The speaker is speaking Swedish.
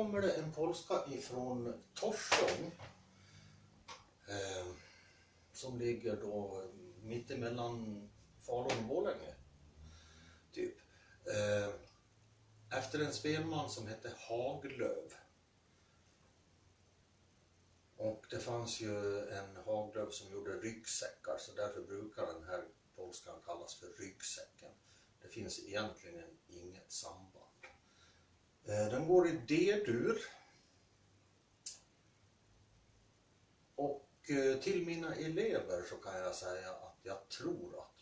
kommer det en polska ifrån Torsång. Eh, som ligger då mittemellan Falun och Borlänge. Typ. Eh, efter en spelman som hette Haglöv. Och det fanns ju en Haglöv som gjorde ryggsäckar så därför brukar den här polskan kallas för ryggsäcken. Det finns egentligen inget samband. Eh, den går i D-dur. Och eh, till mina elever så kan jag säga att jag tror att